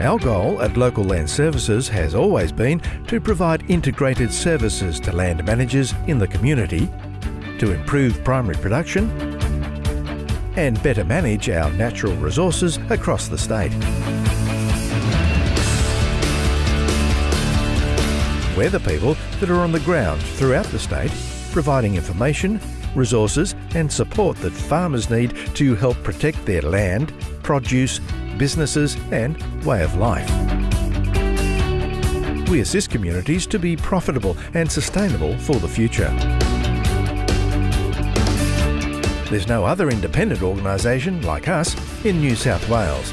Our goal at Local Land Services has always been to provide integrated services to land managers in the community to improve primary production and better manage our natural resources across the state. We're the people that are on the ground throughout the state, providing information, resources, and support that farmers need to help protect their land, produce, businesses, and way of life. We assist communities to be profitable and sustainable for the future. There's no other independent organisation like us in New South Wales.